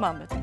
Mahmut.